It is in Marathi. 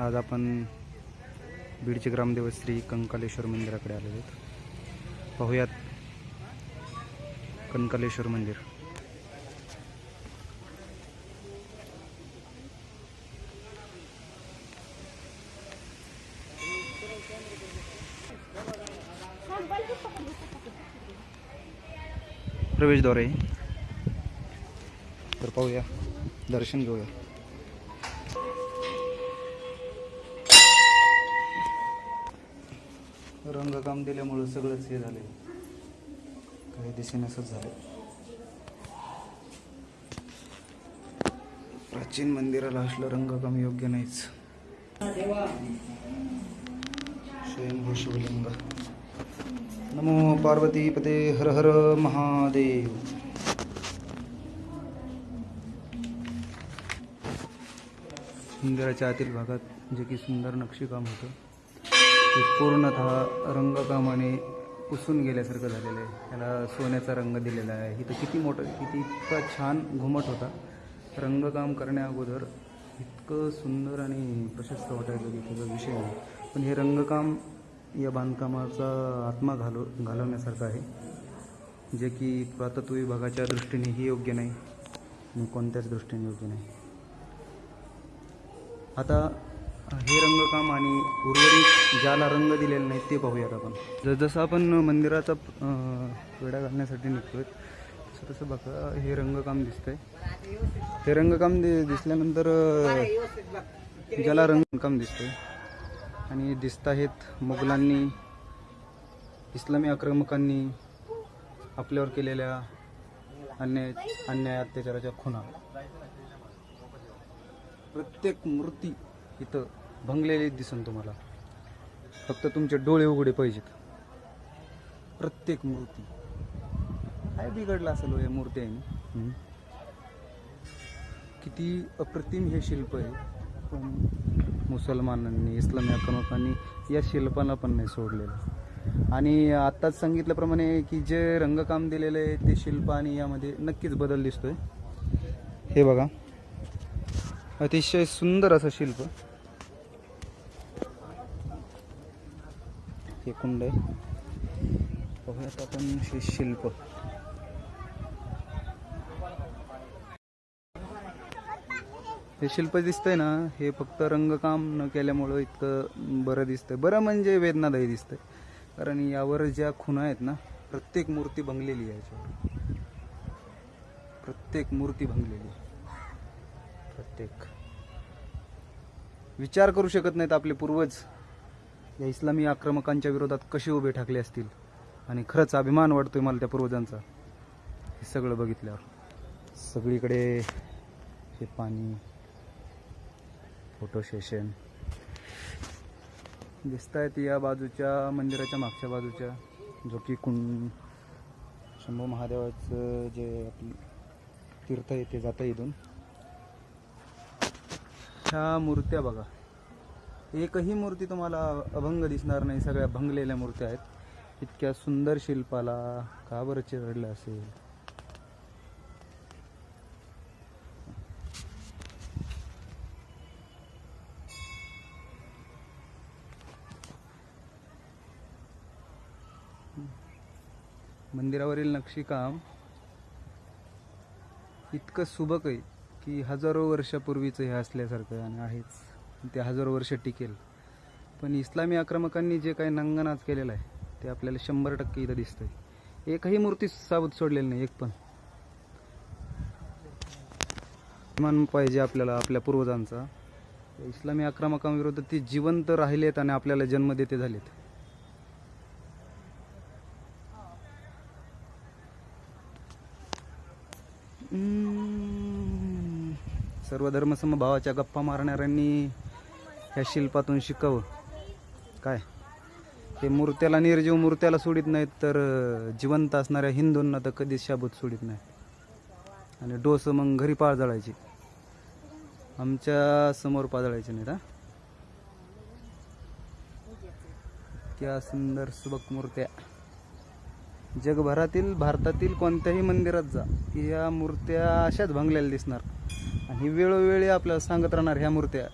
आज आपण बीडचे ग्रामदेव श्री कंकालेश्वर मंदिराकडे आलेलो आहोत. पाहूयात कंकालेश्वर मंदिर. प्रवेशद्वार आहे तर पाहूया दर्शन घेऊया. रंगकाम दिल्यामुळं सगळंच हे झाले काही दिशेने असंच झालं प्राचीन मंदिराला असलं रंगकाम योग्य नाहीच. स्वयंभू शिवलिंग नमो पार्वती पते हर हर महादेव. मंदिराच्या आतील भागात जे की सुंदर नक्षीकाम होतं. ते पूर्णतः रंगकामाने पुसून गेल्यासारखं झालेलं आहे. त्याला सोन्याचा रंग दिलेला आहे. इथं किती मोठं किती इतका छान घुमट होता. रंगकाम करण्या अगोदर इतकं सुंदर आणि प्रशस्त वाटायचं की त्याचा विषय नाही. पण हे रंगकाम या बांधकामाचा आत्मा घालव घालवण्यासारखं आहे. जे की पुरातत्व विभागाच्या दृष्टीनेही योग्य नाही आणि कोणत्याच दृष्टीने योग्य नाही. आता हे रंगकाम आणि उर्वरित ज्याला रंग दिलेला नाही ते पाहूयात आपण. जसं आपण मंदिराचा वेढा घालण्यासाठी निघतोय तसं तसं बघा हे रंगकाम दिसतंय. हे रंगकाम दि दिसल्यानंतर ज्याला रंगकाम दिसतंय. आणि दिसत आहेत मुघलांनी इस्लामी आक्रमकांनी आपल्यावर केलेल्या अन्याय अन्याय अत्याचाराच्या खुणा. प्रत्येक मूर्ती इथं भंगलेली दिसन तुम्हाला. फक्त तुमचे डोळे उघडे पाहिजेत. प्रत्येक मूर्ती. काय बिघडलं असेल हो या मूर्ती आहे किती अप्रतिम हे शिल्प आहे. पण मुसलमानांनी इस्लामी आक्रमकांनी या शिल्पाला पण नाही सोडलेलं. आणि आत्ताच सांगितल्याप्रमाणे की जे रंगकाम दिलेलं आहे ते शिल्प आणि यामध्ये नक्कीच बदल दिसतोय. हे बघा. अतिशय सुंदर असं शिल्प. हे कुंड आहे. बघूयात आपण हे शिल्प. हे शिल्प दिसतंय ना हे फक्त रंगकाम न केल्यामुळं इतकं बरं दिसतंय. बरं म्हणजे वेदनादायी दिसतंय. कारण यावर ज्या खुणा आहेत ना प्रत्येक मूर्ती भंगलेली आहे याच्यावर. प्रत्येक मूर्ती भंगलेली आहे. प्रत्येक. विचार करू शकत नाहीत आपले पूर्वज. या इस्लामी आक्रमकांच्या विरोधात कसे उभे ठाकले असतील? आणि खरंच अभिमान वाटतोय मला त्या पूर्वजांचा. हे सगळं बघितल्यावर. सगळीकडे हे पाणी फोटो सेशन दिसत आहेत या बाजूच्या मंदिराच्या मागच्या बाजूच्या जो की कुंड शंभू महादेवाचं जे आपली तीर्थ आहे ते जातं इथून. ह्या मूर्त्या बघा. एकही मूर्ती तुम्हाला अभंग दिसणार नाही. सगळ्या भंगलेल्या मूर्त्या आहेत. इतक्या सुंदर शिल्पाला का बरं चिरडलं असेल? मंदिरावरील नक्षीकाम इतकं सुबक आहे की हजारो वर्षापूर्वीचं हे असल्यासारखं आणि आहेच. ते हजारो वर्ष टिकेल. पण इस्लामी आक्रमकांनी जे काही नंगनाच केलेलं आहे ते आपल्याला शंभर टक्के इथं दिसतंय. एकही मूर्ती साबूत सोडलेली नाही एक पण. मान पाहिजे आपल्याला आपल्या पूर्वजांचा. इस्लामी आक्रमकांविरुद्ध ते जिवंत राहिलेत आणि आपल्याला जन्म देते झालेत. सर्व धर्मसमभावाच्या गप्पा मारणाऱ्यांनी ह्या शिल्पातून शिकावं. काय? हे मूर्त्याला निर्जीव मूर्त्याला सोडित नाहीत तर जिवंत असणाऱ्या हिंदूंना तर कधीच शाबूत सोडित नाही. आणि डोसं मग घरी पाळ जळायची आमच्यासमोर पाजळायचे नाहीत हा? इतक्या सुंदर सुबक मूर्त्या. जगभरातील भारतातील कोणत्याही मंदिरात जा या मूर्त्या अशाच भांगलेल्या दिसणार. आणि वेळोवेळी आपल्याला सांगत राहणार ह्या मूर्त्या.